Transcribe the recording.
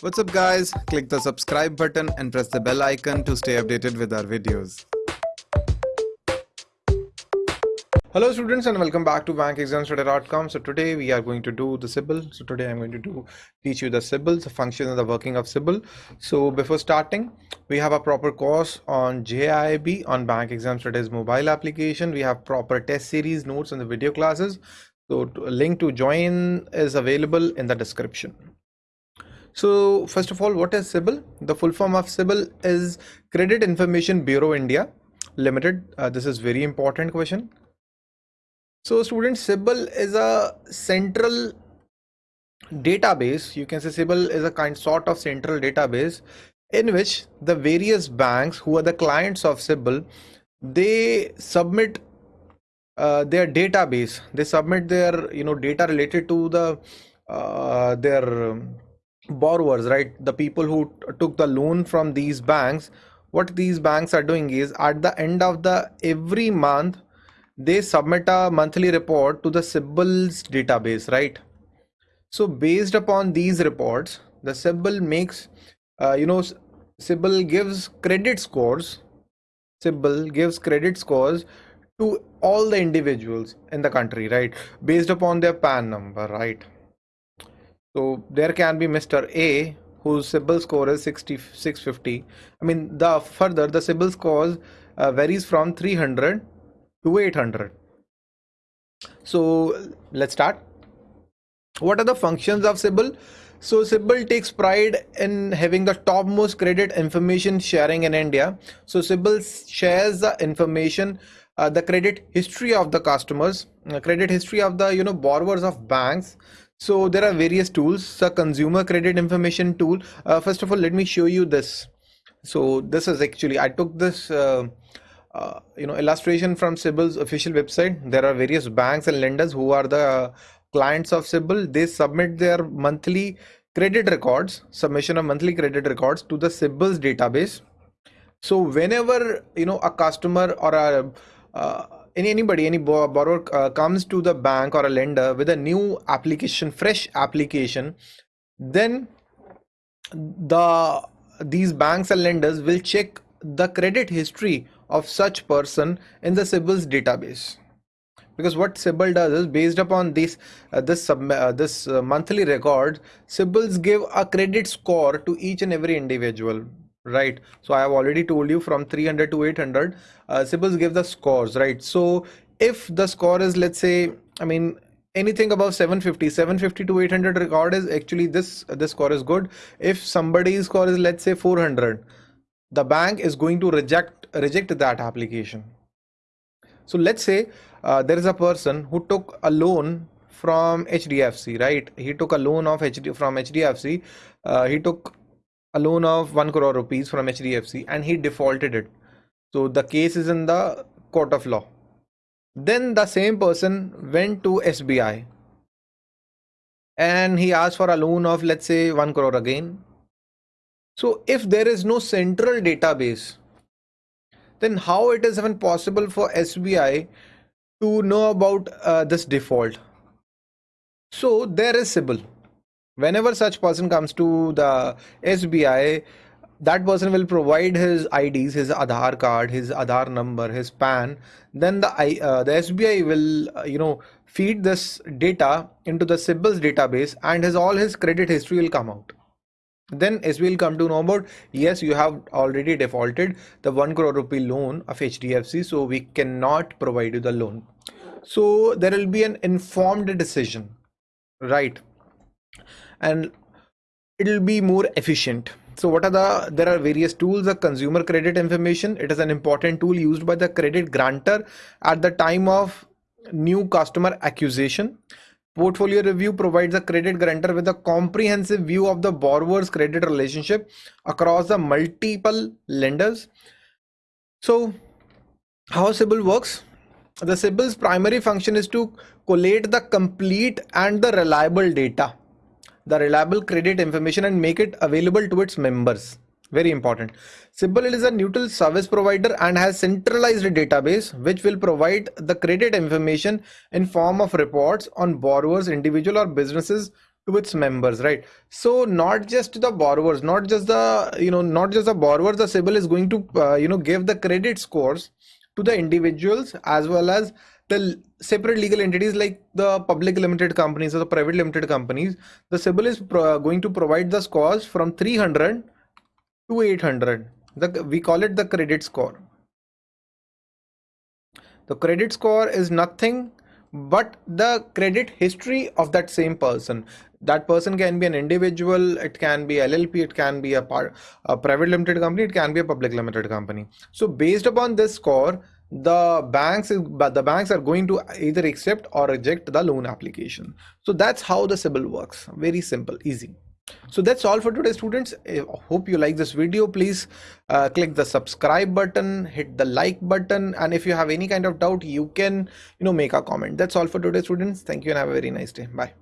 What's up guys? Click the subscribe button and press the bell icon to stay updated with our videos. Hello students and welcome back to bankexamstudy.com. So today we are going to do the CIBIL. So today I'm going to do teach you the CIBIL, the function and the working of CIBIL. So before starting, we have a proper course on JAIIB on Bank Exam Studies mobile application. We have proper test series notes and the video classes. So a link to join is available in the description. So first of all, what is CIBIL? The full form of CIBIL is Credit Information Bureau India Limited. Uh, this is very important question. So students, CIBIL is a central database. You can say CIBIL is a kind sort of central database in which the various banks who are the clients of CIBIL, they submit uh, their database. They submit their you know data related to the uh, their borrowers right? The people who took the loan from these banks what these banks are doing is at the end of the every month they submit a monthly report to the CIBIL's database right? So based upon these reports the CIBIL makes uh, you know CIBIL gives credit scores CIBIL gives credit scores to all the individuals in the country right? Based upon their PAN number right so there can be Mr. A whose CIBIL score is 60, 650. I mean, the further the CIBIL scores uh, varies from 300 to 800. So let's start. What are the functions of CIBIL? So CIBIL takes pride in having the topmost credit information sharing in India. So CIBIL shares the information, uh, the credit history of the customers, uh, credit history of the you know borrowers of banks, so there are various tools, the consumer credit information tool. Uh, first of all, let me show you this. So this is actually, I took this, uh, uh, you know, illustration from CIBIL's official website. There are various banks and lenders who are the clients of CIBIL. They submit their monthly credit records, submission of monthly credit records to the CIBIL's database. So whenever, you know, a customer or a uh, any anybody any borrower uh, comes to the bank or a lender with a new application fresh application then the these banks and lenders will check the credit history of such person in the CIBIL's database. Because what CIBIL does is based upon this uh, this uh, this uh, monthly record CIBIL's give a credit score to each and every individual right. So i have already told you from 300 to 800 uh, give the scores right? So if the score is let's say i mean anything above 750 750 to 800 record is actually this this score is good. If somebody's score is let's say 400 the bank is going to reject reject that application. So let's say uh, there is a person who took a loan from hdfc right? He took a loan of hd from hdfc uh, he took a loan of 1 crore rupees from HDFC and he defaulted it. So the case is in the court of law. Then the same person went to SBI and he asked for a loan of let's say 1 crore again. So if there is no central database, then how it is even possible for SBI to know about uh, this default? So there is CIBIL whenever such person comes to the SBI that person will provide his IDs, his Aadhaar card, his Aadhaar number, his PAN. Then the uh, the SBI will uh, you know feed this data into the CIBIL's database, and his all his credit history will come out. Then SBI will come to know about yes, you have already defaulted the one crore rupee loan of HDFC, so we cannot provide you the loan. So there will be an informed decision, right? And it'll be more efficient. So what are the there are various tools the consumer credit information. It is an important tool used by the credit grantor at the time of new customer acquisition. Portfolio review provides a credit grantor with a comprehensive view of the borrower's credit relationship across the multiple lenders. So how CIBIL works? The CIBIL's primary function is to collate the complete and the reliable data the reliable credit information and make it available to its members. Very important. CIBIL is a neutral service provider and has centralized database which will provide the credit information in form of reports on borrowers individual or businesses to its members right? So not just the borrowers not just the you know not just the borrowers the CIBIL is going to uh, you know give the credit scores to the individuals as well as the separate legal entities like the public limited companies or the private limited companies the CIBIL is going to provide the scores from 300 to 800 the we call it the credit score. The credit score is nothing but the credit history of that same person. That person can be an individual it can be llp it can be a, part, a private limited company it can be a public limited company. So based upon this score the banks but the banks are going to either accept or reject the loan application. So that's how the CIBIL works. Very simple easy. So that's all for today students. I hope you like this video. Please uh, click the subscribe button hit the like button and if you have any kind of doubt you can you know make a comment. That's all for today students. Thank you and have a very nice day. Bye